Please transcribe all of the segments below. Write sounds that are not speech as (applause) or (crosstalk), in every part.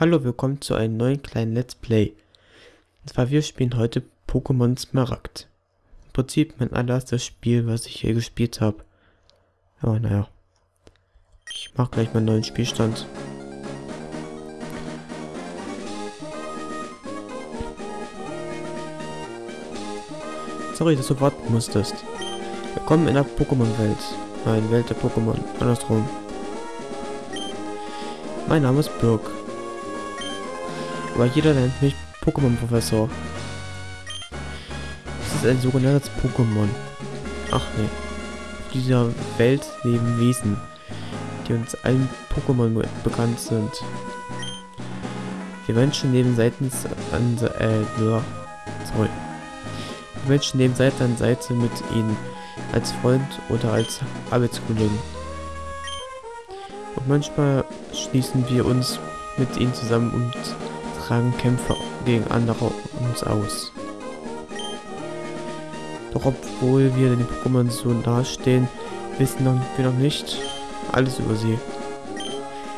Hallo, willkommen zu einem neuen kleinen Let's Play. Und zwar, wir spielen heute Pokémon Smaragd. Im Prinzip mein allererstes Spiel, was ich hier gespielt habe. Aber naja. Ich mache gleich meinen neuen Spielstand. Sorry, dass du warten musstest. Willkommen in der Pokémon-Welt. Nein, Welt der Pokémon. Andersrum. Mein Name ist Birk. Aber jeder nennt mich Pokémon-Professor. Das ist ein sogenanntes Pokémon. Ach nee. Auf dieser Welt leben Wesen, die uns allen Pokémon bekannt sind. Wir Menschen leben seitens an äh, sorry. Die Menschen leben Seite an Seite mit ihnen als Freund oder als Arbeitskollegen. Und manchmal schließen wir uns mit ihnen zusammen und tragen Kämpfe gegen andere uns aus. Doch obwohl wir den Pokémon so nahestehen, wissen wir noch nicht alles über sie.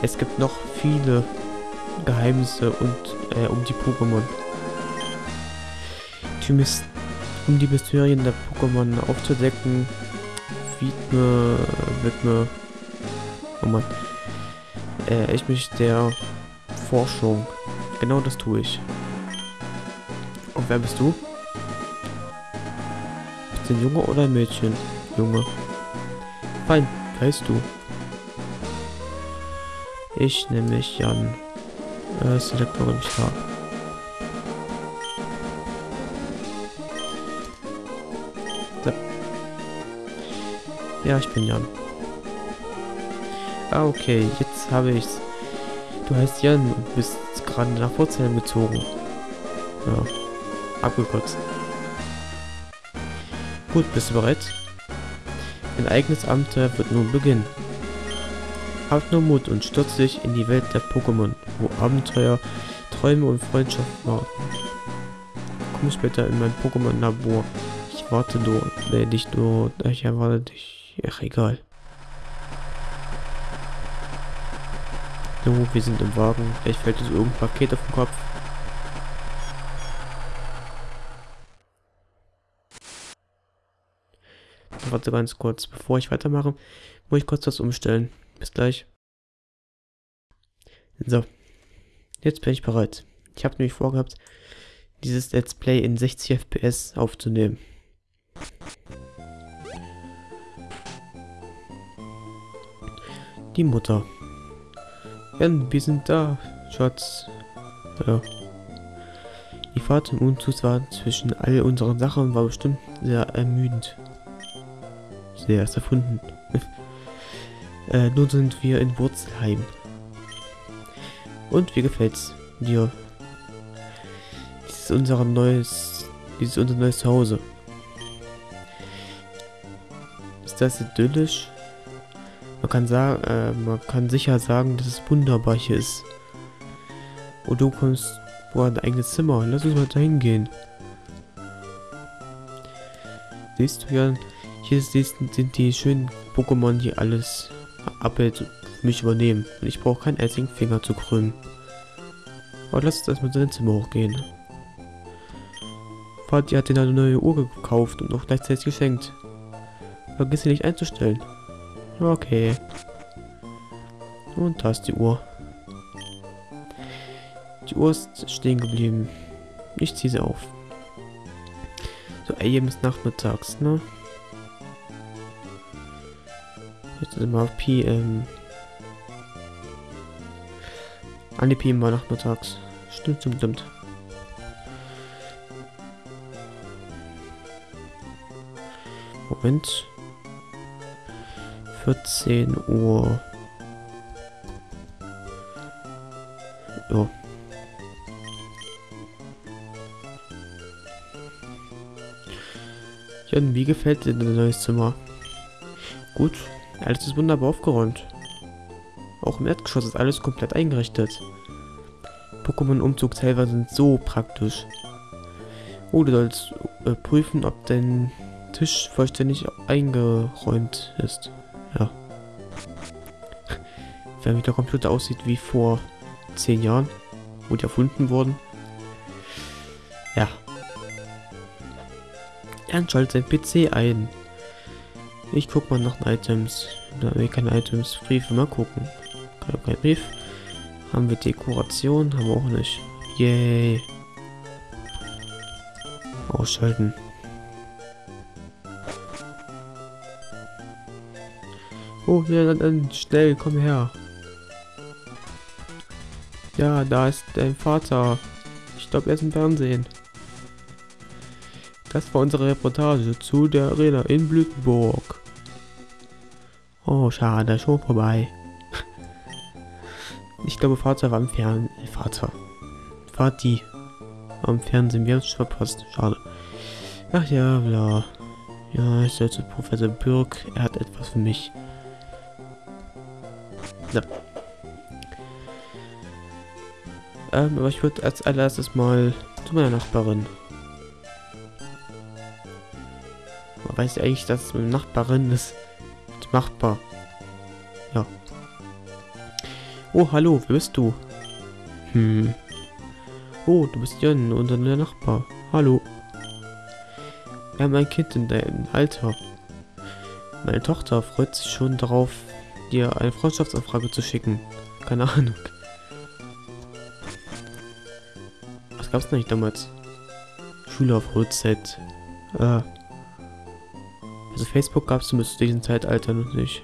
Es gibt noch viele Geheimnisse und äh, um die Pokémon. Um die Mysterien der Pokémon aufzudecken, widme, widme, oh Mann, äh, ich mich der Forschung Genau das tue ich. Und wer bist du? Bist du ein Junge oder ein Mädchen? Junge. Fein, heißt du? Ich nenne mich Jan. Äh, Select warum ich habe. Ja, ich bin Jan. Ah, okay, jetzt habe ich's. Du heißt Jan und bist gerade nach Wurzeln gezogen. Ja, abgekotzt. Gut, bist du bereit? Ein eigenes Abenteuer wird nun beginnen. Habt nur Mut und stürzt dich in die Welt der Pokémon, wo Abenteuer, Träume und Freundschaft warten. Komm später in mein Pokémon-Labor. Ich warte dort, äh, dich dort, ich erwarte dich. Ach, egal. So, wir sind im Wagen. Vielleicht fällt uns irgendein Paket auf den Kopf. Warte ganz kurz. Bevor ich weitermache, muss ich kurz was umstellen. Bis gleich. So. Jetzt bin ich bereit. Ich habe nämlich vorgehabt, dieses Let's Play in 60 FPS aufzunehmen. Die Mutter. Jan, wir sind da, Schatz. Ja. Die Fahrt im Umzug war zwischen all unseren Sachen war bestimmt sehr ermüdend. Sehr ist erfunden. (laughs) äh, nun sind wir in Wurzelheim. Und wie gefällt's dir? Dies ist unser neues, dies ist unser neues Zuhause. Ist das idyllisch? Man kann sagen, äh, man kann sicher sagen, dass es wunderbar hier ist. Und du kommst vor ein eigenes Zimmer. Lass uns mal dahin gehen. Siehst du ja, hier sind die schönen Pokémon, die alles abhält und mich übernehmen. Und ich brauche keinen einzigen Finger zu krümmen. Aber lass uns erstmal in Zimmer hochgehen. Vati hat dir eine neue Uhr gekauft und noch gleichzeitig geschenkt. Vergiss sie nicht einzustellen. Okay. Und da ist die Uhr. Die Uhr ist stehen geblieben. Ich ziehe sie auf. So, AM ist nachmittags, ne? Jetzt wir auf PM. An die PM war nachmittags. Stimmt, stimmt, stimmt. Moment. 14 Uhr. Ja. Jan, wie gefällt dir dein neues Zimmer? Gut, alles ist wunderbar aufgeräumt. Auch im Erdgeschoss ist alles komplett eingerichtet. Pokémon-Umzugshelfer sind so praktisch. Oh, du sollst äh, prüfen, ob dein Tisch vollständig eingeräumt ist. Wenn der Computer aussieht wie vor zehn Jahren, die erfunden wurden. Ja. Er schaltet sein PC ein. Ich guck mal nach den Items. Da haben wir keine Items. Briefe, mal gucken. Kein, kein Brief. Haben wir Dekoration? Haben wir auch nicht. Yay. Ausschalten. Oh, ja, dann, dann schnell, komm her. Ja, da ist dein Vater. Ich glaube, er ist im Fernsehen. Das war unsere Reportage zu der Arena in Blütenburg. Oh, schade, schon vorbei. (laughs) Ich glaube, Vater war im Fernsehen. Vater. Vati. Am Fernsehen. Wir haben es verpasst. Schade. Ach ja, bla. Ja, ich soll zu Professor Birk. Er hat etwas für mich. Ja. Ähm, aber ich würde als allererstes mal zu meiner Nachbarin. Man weiß ja eigentlich, dass es mit Nachbarin ist. Machbar. Ja. Oh, hallo, wer bist du? Hm. Oh, du bist Jan, unser Nachbar. Hallo. Wir haben ein Kind in deinem Alter. Meine Tochter freut sich schon darauf, dir eine Freundschaftsanfrage zu schicken. Keine Ahnung. Gab's nicht damals? Schüler auf Holzzeit. Äh. Also Facebook gab's zu diesem Zeitalter noch nicht.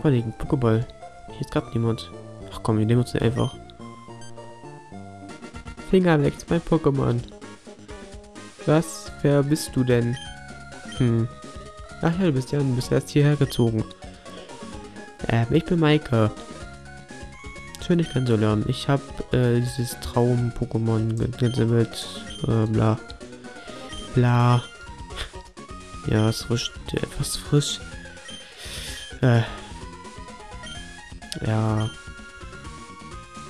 Überlegen, Pokéball. Hier ist gerade niemand. Ach komm, wir nehmen uns den einfach. Finger weg, mein Pokémon. Was? Wer bist du denn? Hm. Ach ja, du bist ja, du bist erst hierher gezogen. Ähm, ich bin Maike. Schön, dich kennenzulernen. Ich habe äh, dieses Traum-Pokémon gesammelt. Äh, bla. Bla. Ja, es frisch. Etwas frisch. Äh. Ja.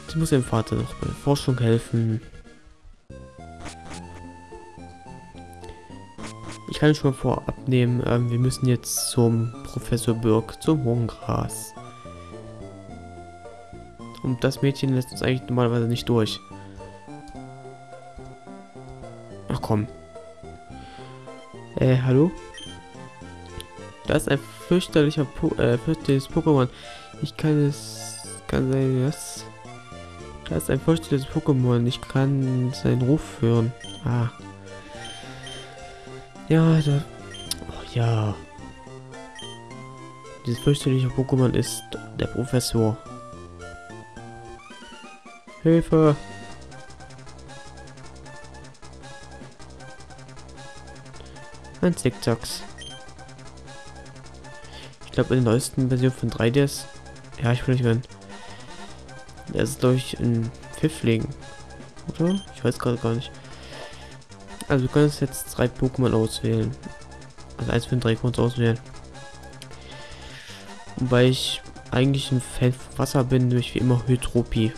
Sie muss ihrem Vater noch bei der Forschung helfen. Ich kann schon vorab nehmen, ähm, wir müssen jetzt zum Professor Birk, zum Hohengras. Und das Mädchen lässt uns eigentlich normalerweise nicht durch. Ach komm. Äh, hallo? Da ist ein fürchterlicher po äh, fürchterliches Pokémon. Ich kann es... Kann sein, was? Da ist ein fürchterliches Pokémon. Ich kann seinen Ruf hören. Ah. Ja, da... Oh, ja. Dieses fürchterliche Pokémon ist der Professor. Hilfe! Ein Zickzacks. Ich glaube in der neuesten Version von 3DS. Ja, ich will nicht werden. Der ist durch ein Pfiffling. Oder? Ich weiß gerade gar nicht. Also du kannst jetzt drei Pokémon auswählen. Also eins von drei kannst auswählen. Wobei ich eigentlich ein Fan von Wasser bin, durch wie immer Hydropie.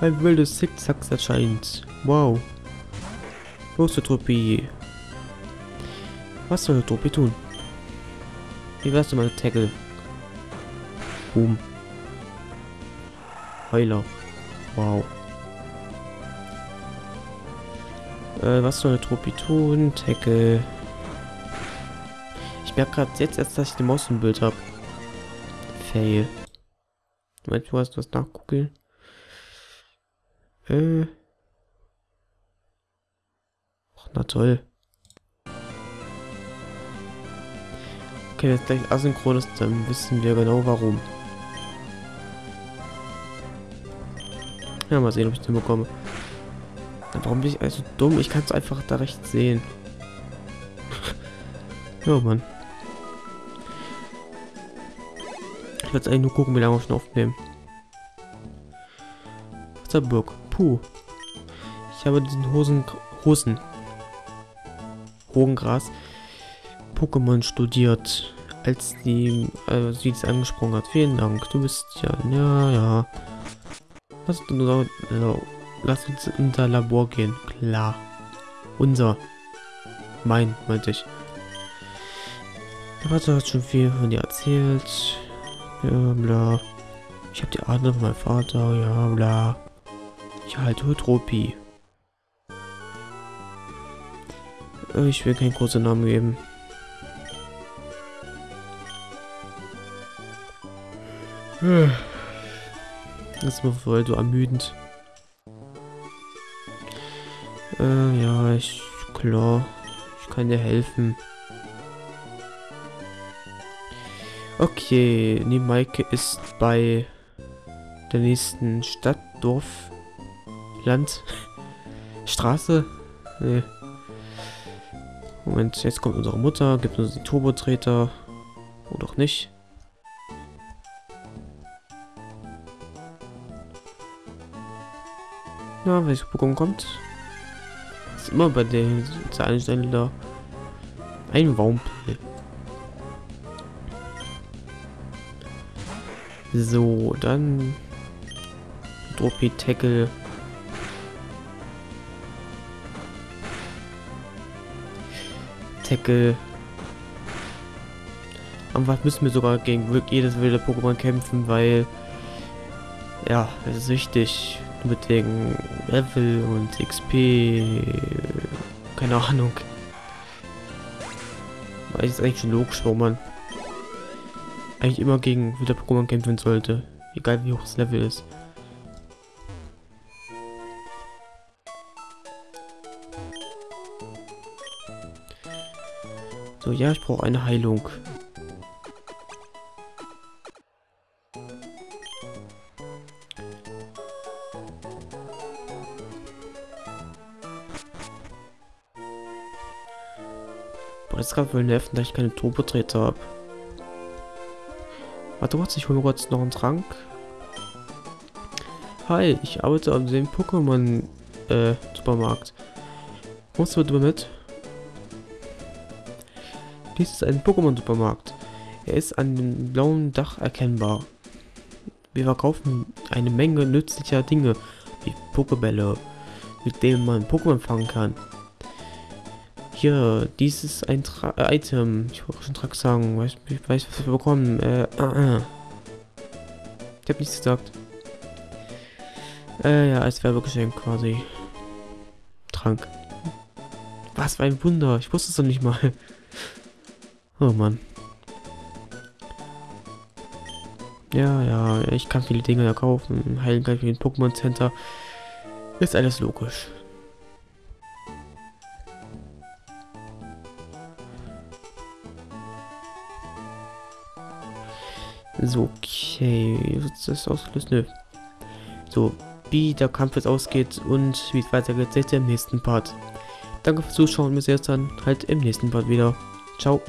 Ein wildes Zickzack erscheint. Wow. Los, Hydropie. Was soll Hydropie tun? Wie wärst du mal Tackle? Boom. Heuler. Wow. Äh, was soll Hydropie tun? Tackle. Ich merke gerade jetzt erst, dass ich den Maus im Bild habe. Fail. Meinst du hast was nachgucken? Äh. Ach, na toll. Okay, es gleich asynchron ist, dann wissen wir genau warum. Ja, mal sehen, ob ich den bekomme. Warum bin ich also dumm? Ich kann es einfach da rechts sehen. (laughs) ja, Mann. Ich werde eigentlich nur gucken, wie lange wir schon aufnehmen. Wasserburg. Puh. Ich habe diesen Hosen... Hosen. Hogengras. Pokémon studiert, als die, äh, sie es angesprochen hat. Vielen Dank. Du bist ja, ja, ja. Lass uns, lass uns in unser Labor gehen. Klar. Unser. Mein, meinte ich. Der Vater hat schon viel von dir erzählt. Ja, bla. Ich habe die Ahnung von meinem Vater. Ja, bla. Ich halte Tropi. Äh, ich will keinen großen Namen geben. Das war voll so ermüdend. Äh, ja, ich, klar, ich kann dir helfen. Okay, die Maike ist bei der nächsten Stadt, Dorf, Land, Straße. Nee. Moment, jetzt kommt unsere Mutter, gibt uns die Turbotreter. Oder auch nicht. Ja, welches Pokémon kommt? Ist immer bei der Zahlenstelle da. Ein Wampel. So, dann Dropi Tackle. Tackle. Am was müssen wir sogar gegen wirklich jedes wilde Pokémon kämpfen, weil ja, es ist wichtig mit wegen Level und XP. Keine Ahnung. Weil ist eigentlich schon logisch, wo man eigentlich immer gegen wieder Pokémon kämpfen sollte. Egal wie hoch das Level ist. So, ja, ich brauche eine Heilung. Ist gerade wohl nerven, dass ich keine Turbotreter habe. Warte kurz, ich hole mir kurz noch einen Trank. Hi, ich arbeite an dem Pokémon äh, Supermarkt. Kommst du bitte mit? Dies ist ein Pokémon Supermarkt. Er ist an dem blauen Dach erkennbar. Wir verkaufen eine Menge nützlicher Dinge, wie Pokebälle, mit denen man Pokémon fangen kann. Hier, dies ist ein Tra äh, Item. Ich wollte schon Trag sagen. Weiß, ich weiß, was wir bekommen. Äh, äh, äh. Ich habe nichts gesagt. Äh, ja, als Werbegeschenk quasi. Trank. Was für ein Wunder. Ich wusste es doch nicht mal. Oh Mann. Ja, ja, ich kann viele Dinge kaufen. Heilen kann ich wie ein Pokémon Center. Ist alles logisch. So, okay. Ist das ausgelöst? Nö. So, wie der Kampf jetzt ausgeht und wie es weitergeht, seht ihr im nächsten Part. Danke fürs Zuschauen. Bis jetzt dann halt im nächsten Part wieder. Ciao.